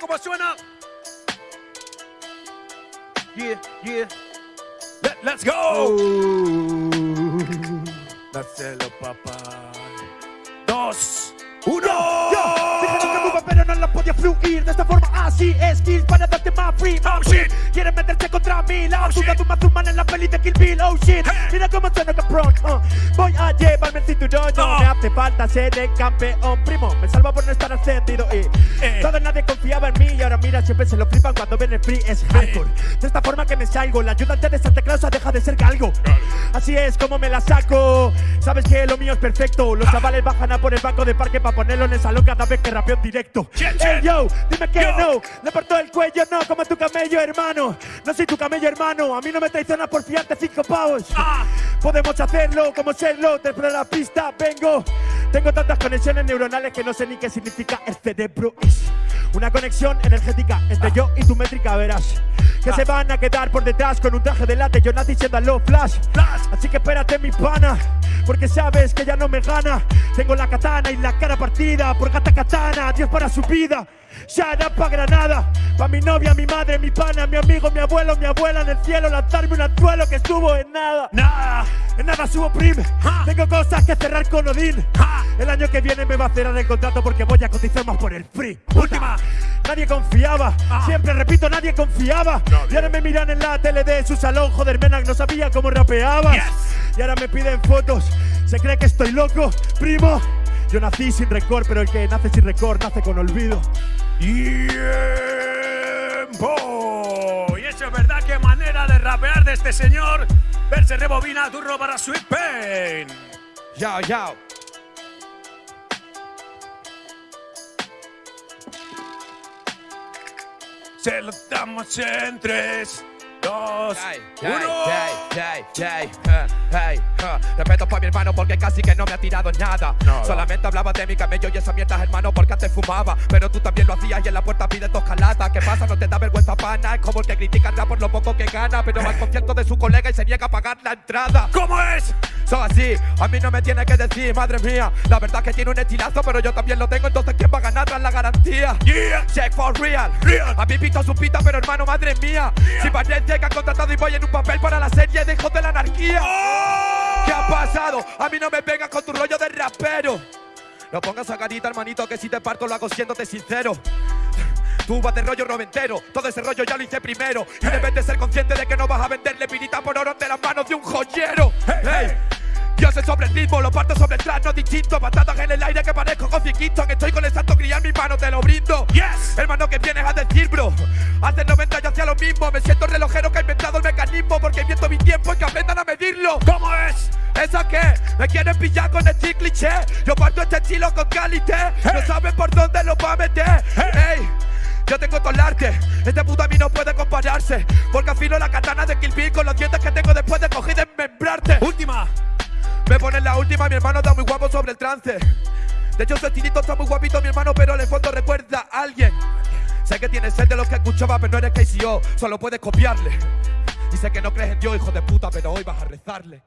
¿Cómo suena? Yeah, yeah. Let, let's go. Oh. Dáselo, papá. Dos, uno. yo, que pero no la podía fluir De esta forma así, skills para darte más free Oh, shit. Quieren meterse contra mí La Oh, shit. de un man en la peli de Kill Bill Oh shit, mira cómo suena cabrón uh. Voy a llevarme hace falta ser el campeón. Primo, me salva por no estar ascendido Y Eh. todo nadie confiaba en mí. Y ahora mira, siempre se lo flipan cuando ven el free Es hardcore, de esta forma que me salgo La ayudante de Santa Claus deja de ser galgo Así es como me la saco. Sabes que lo mío es perfecto. Los chavales bajan a por el banco de parque Para ponerlo en el salón cada vez que rapeo en directo. Ey yo, dime que Yo. no Le parto el cuello, no como tu camello hermano. No soy tu camello hermano. A mí no me traicionas por fiarte cinco pavos. Ah. Podemos hacerlo como serlo Desde la pista vengo Tengo tantas conexiones neuronales Que no sé ni qué significa el cerebro Es una conexión energética Entre yo y tu métrica verás. Que se van a quedar por detrás Con un traje de late Yo nací siendo a low flash. Así que espérate mi pana Porque sabes que ya no me gana. Tengo la katana y la cara partida Por gata katana, Dios para su vida. Shut up pa' Granada Pa' mi novia, mi madre, mi pana, mi amigo, mi abuelo, mi abuela En el cielo lanzarme un anzuelo que estuvo en nada Nada. En nada subo prim. Tengo cosas que cerrar con Odín. El año que viene me va a cerrar el contrato Porque voy a cotizar más por el free Última. Nadie confiaba, Ah. siempre repito, nadie confiaba. Nadie. Y ahora me miran en la tele de su salón, joder, Menac no sabía cómo rapeabas. Yes. Y ahora me piden fotos, se cree que estoy loco, primo. Yo nací sin récord, pero el que nace sin récord nace con olvido. Tiempo. Y eso es verdad, qué manera de rapear de este señor. Verse rebobina turno para Sweet Pain. Yao, yao. Se lo damos en tres, dos, uno. Respeto para mi hermano porque casi que no me ha tirado nada. Nada. Solamente hablaba de mi camello y esa mierda, hermano, porque antes fumaba. Pero tú también lo hacías y en la puerta pides dos calatas. ¿Qué pasa? No te da vergüenza pana. Es como el que critica por lo poco que gana. Pero va al concierto de su colega y se niega a pagar la entrada. ¿Cómo es? Son así, a mí no me tiene que decir, madre mía. La verdad es que tiene un estilazo, pero yo también lo tengo. Entonces, ¿quién va a ganar tras la garantía? Yeah. Check for real. Real. A mí pito su pita, pero hermano, madre mía. Si parece que han contratado y voy en un papel para la serie de hijos de la anarquía. ¡Oh! ¿Qué ha pasado? A mí no me vengas con tu rollo de rapero. No pongas a carita, hermanito, que si te parto lo hago siéndote sincero. Tú vas de rollo noventero, todo ese rollo ya lo hice primero. Y debes de ser consciente de que no vas a venderle pirita por oro de las manos de un joyero. Hey, Yo sé sobre el ritmo, lo parto sobre el tras, no distinto. Patadas en el aire que parezco Kofi Kingston. Estoy con el santo criar mi mano, te lo brindo. Yes. Hermano, que vienes a decir, bro? Hace 90 yo hacía lo mismo. Me siento relojero que ha inventado el mecanismo. Porque invierto mi tiempo y que aprendan a medirlo. ¿Cómo es? ¿Eso qué? ¿Me quieren pillar con este cliché? Yo parto este estilo con calité No saben por dónde lo va a meter Ey, yo tengo todo el arte Este puto a mí no puede compararse Porque afilo la katana de Kill Bill Con los dientes mi hermano está muy guapo sobre el trance. De hecho su estilito está muy guapito, mi hermano Pero en el recuerda a alguien. Sé que tienes sed de los que escuchaba Pero no eres KCO, solo puedes copiarle. Y sé que no crees en Dios, hijo de puta Pero hoy vas a rezarle.